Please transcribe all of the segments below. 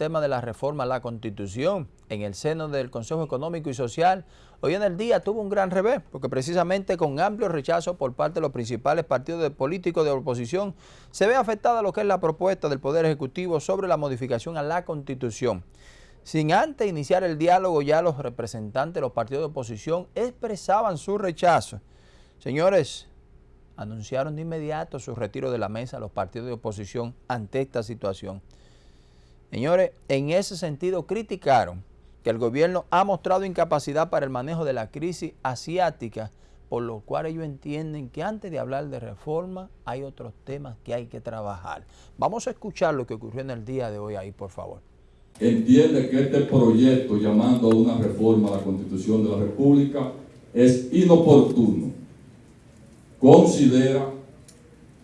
tema de la reforma a la Constitución en el seno del Consejo Económico y Social, hoy en el día tuvo un gran revés, porque precisamente con amplio rechazo por parte de los principales partidos políticos de oposición, se ve afectada lo que es la propuesta del Poder Ejecutivo sobre la modificación a la Constitución. Sin antes iniciar el diálogo, ya los representantes de los partidos de oposición expresaban su rechazo. Señores, anunciaron de inmediato su retiro de la mesa a los partidos de oposición ante esta situación. Señores, en ese sentido criticaron que el gobierno ha mostrado incapacidad para el manejo de la crisis asiática, por lo cual ellos entienden que antes de hablar de reforma hay otros temas que hay que trabajar. Vamos a escuchar lo que ocurrió en el día de hoy ahí, por favor. Entiende que este proyecto llamando a una reforma a la Constitución de la República es inoportuno. Considera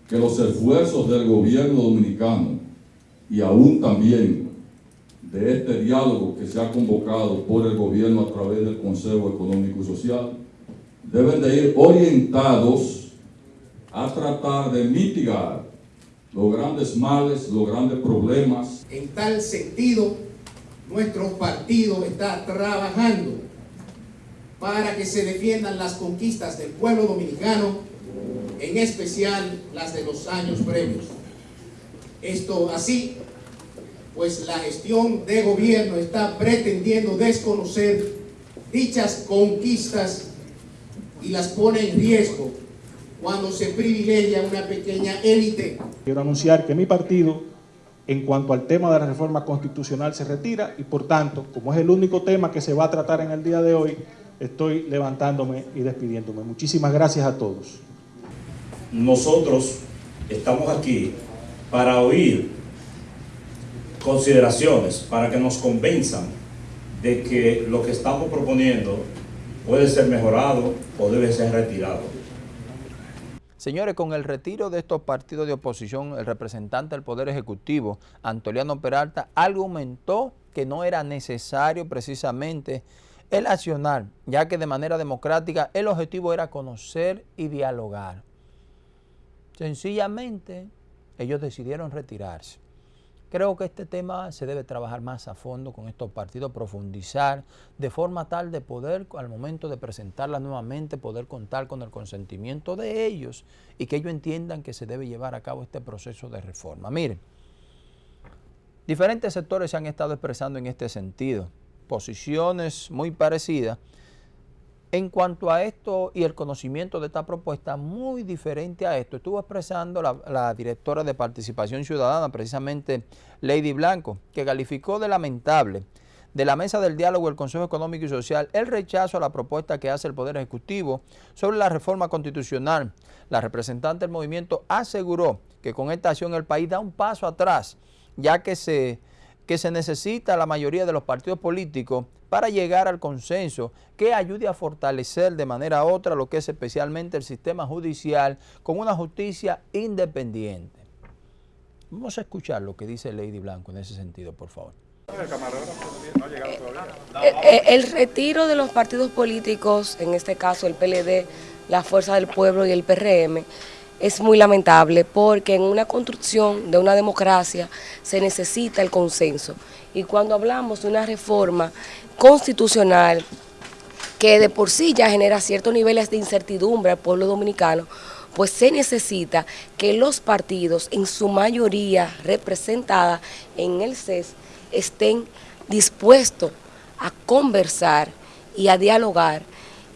que los esfuerzos del gobierno dominicano y aún también de este diálogo que se ha convocado por el gobierno a través del Consejo Económico y Social, deben de ir orientados a tratar de mitigar los grandes males, los grandes problemas. En tal sentido, nuestro partido está trabajando para que se defiendan las conquistas del pueblo dominicano, en especial las de los años previos. Esto así, pues la gestión de gobierno está pretendiendo desconocer dichas conquistas y las pone en riesgo cuando se privilegia una pequeña élite. Quiero anunciar que mi partido, en cuanto al tema de la reforma constitucional, se retira y por tanto, como es el único tema que se va a tratar en el día de hoy, estoy levantándome y despidiéndome. Muchísimas gracias a todos. Nosotros estamos aquí para oír consideraciones, para que nos convenzan de que lo que estamos proponiendo puede ser mejorado o debe ser retirado. Señores, con el retiro de estos partidos de oposición, el representante del Poder Ejecutivo, Antoliano Peralta, argumentó que no era necesario precisamente el accionar, ya que de manera democrática el objetivo era conocer y dialogar. Sencillamente, ellos decidieron retirarse. Creo que este tema se debe trabajar más a fondo con estos partidos, profundizar de forma tal de poder, al momento de presentarla nuevamente, poder contar con el consentimiento de ellos y que ellos entiendan que se debe llevar a cabo este proceso de reforma. Miren, diferentes sectores se han estado expresando en este sentido, posiciones muy parecidas, en cuanto a esto y el conocimiento de esta propuesta, muy diferente a esto, estuvo expresando la, directora de Participación Ciudadana, precisamente Lady Blanco, que calificó de lamentable de la mesa del diálogo del Consejo Económico y Social el rechazo a la propuesta que hace el Poder Ejecutivo sobre la reforma constitucional. La representante del movimiento aseguró que con esta acción el país da un paso atrás, ya que se que se necesita la mayoría de los partidos políticos para llegar al consenso que ayude a fortalecer de manera otra lo que es especialmente el sistema judicial con una justicia independiente. Vamos a escuchar lo que dice Lady Blanco en ese sentido, por favor. Eh, eh, el retiro de los partidos políticos, en este caso el PLD, la Fuerza del Pueblo y el PRM, es muy lamentable porque en una construcción de una democracia se necesita el consenso. Y cuando hablamos de una reforma constitucional que de por sí ya genera ciertos niveles de incertidumbre al pueblo dominicano, pues se necesita que los partidos, en su mayoría representada en el CES, estén dispuestos a conversar y a dialogar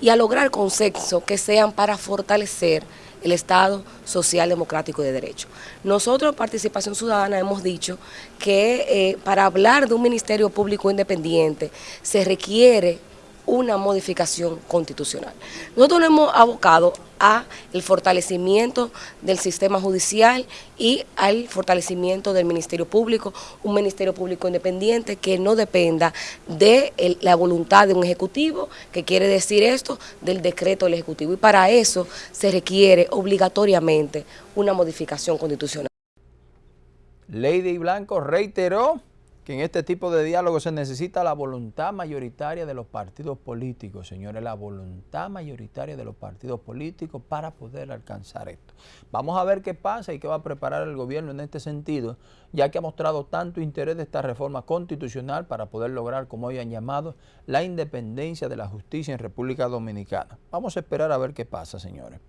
y a lograr consenso que sean para fortalecer el Estado Social Democrático de Derecho. Nosotros, Participación Ciudadana, hemos dicho que eh, para hablar de un Ministerio Público Independiente se requiere una modificación constitucional. Nosotros nos hemos abocado a el fortalecimiento del sistema judicial y al fortalecimiento del Ministerio Público, un Ministerio Público independiente que no dependa de la voluntad de un Ejecutivo, que quiere decir esto, del decreto del Ejecutivo. Y para eso se requiere obligatoriamente una modificación constitucional. Lady Blanco reiteró en este tipo de diálogo se necesita la voluntad mayoritaria de los partidos políticos, señores, la voluntad mayoritaria de los partidos políticos para poder alcanzar esto. Vamos a ver qué pasa y qué va a preparar el gobierno en este sentido, ya que ha mostrado tanto interés de esta reforma constitucional para poder lograr, como hoy han llamado, la independencia de la justicia en República Dominicana. Vamos a esperar a ver qué pasa, señores.